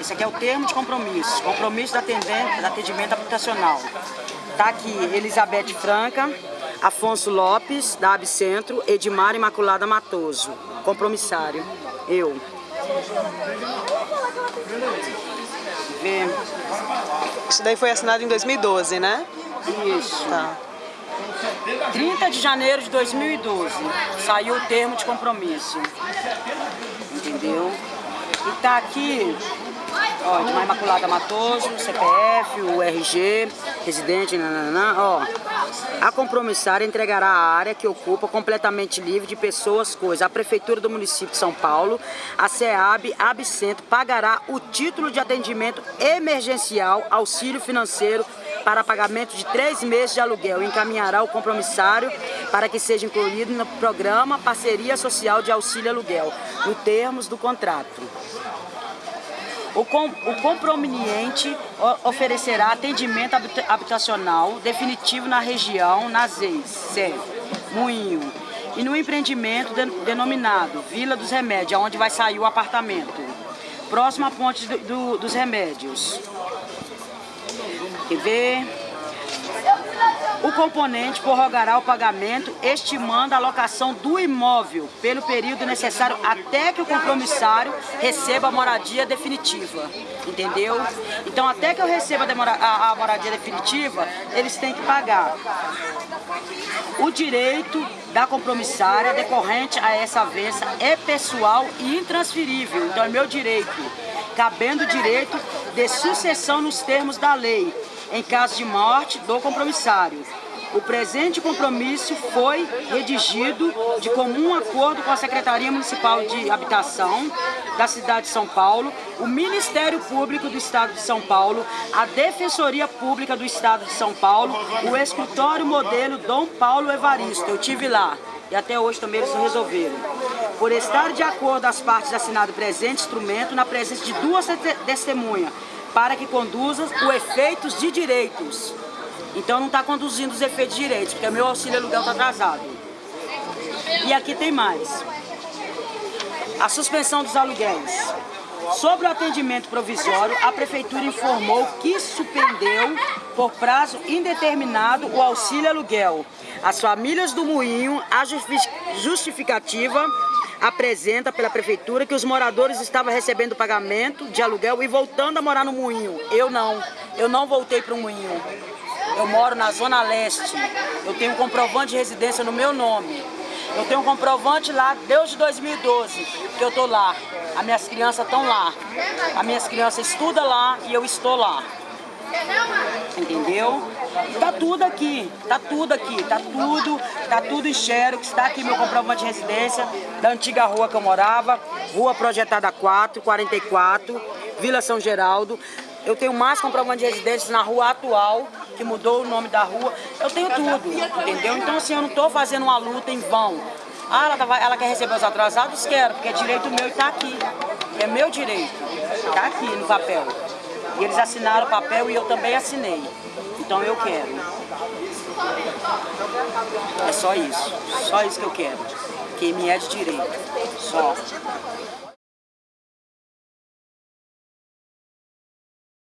Esse aqui é o termo de compromisso, compromisso do atendimento habitacional. Tá aqui Elizabeth Franca, Afonso Lopes, da Abcentro, Edmar Imaculada Matoso, compromissário, eu. Vê. Isso daí foi assinado em 2012, né? Isso. Tá. 30 de janeiro de 2012, saiu o termo de compromisso. Entendeu? E tá aqui Ó, de Imaculada Matoso, CPF, o RG, residente, nananã, ó. A compromissária entregará a área que ocupa completamente livre de pessoas, coisas. A Prefeitura do município de São Paulo, a SEAB, Abcentro, pagará o título de atendimento emergencial, auxílio financeiro para pagamento de três meses de aluguel encaminhará o compromissário para que seja incluído no programa Parceria Social de Auxílio Aluguel, no termos do contrato. O, com, o compromeniente oferecerá atendimento habitacional definitivo na região, nas ex, Moinho, e no empreendimento de, denominado Vila dos Remédios, onde vai sair o apartamento, próximo à ponte do, do, dos remédios. Quer ver? O componente prorrogará o pagamento, estimando a alocação do imóvel pelo período necessário até que o compromissário receba a moradia definitiva. Entendeu? Então, até que eu receba a moradia definitiva, eles têm que pagar o direito da compromissária decorrente a essa avença é pessoal e intransferível. Então, é meu direito, cabendo o direito de sucessão nos termos da lei, em caso de morte do compromissário. O presente compromisso foi redigido de comum acordo com a Secretaria Municipal de Habitação da cidade de São Paulo, o Ministério Público do Estado de São Paulo, a Defensoria Pública do Estado de São Paulo, o escritório modelo Dom Paulo Evaristo. Eu tive lá e até hoje também eles resolveram. Por estar de acordo as partes assinado presente instrumento na presença de duas testemunhas, para que conduza os efeitos de direitos. Então não está conduzindo os efeitos de direitos, porque meu auxílio aluguel está atrasado. E aqui tem mais. A suspensão dos aluguéis. Sobre o atendimento provisório, a Prefeitura informou que suspendeu por prazo indeterminado o auxílio aluguel. As famílias do Moinho, a justificativa apresenta pela prefeitura que os moradores estavam recebendo pagamento de aluguel e voltando a morar no moinho. Eu não, eu não voltei para o moinho. Eu moro na Zona Leste, eu tenho um comprovante de residência no meu nome. Eu tenho um comprovante lá desde 2012 que eu estou lá. As minhas crianças estão lá. As minhas crianças estudam lá e eu estou lá. Entendeu? Tá tudo aqui, tá tudo aqui, tá tudo, tá tudo em xerox, está aqui meu comprovante de residência da antiga rua que eu morava, rua projetada 4, 44, Vila São Geraldo. Eu tenho mais comprovante de residência na rua atual, que mudou o nome da rua. Eu tenho tudo, entendeu? Então assim, eu não estou fazendo uma luta em vão. Ah, ela, tá, ela quer receber os atrasados? Quero, porque é direito meu e está aqui. É meu direito, está aqui no papel. E eles assinaram o papel e eu também assinei. Então eu quero. É só isso. Só isso que eu quero. Que me é de direito. Só.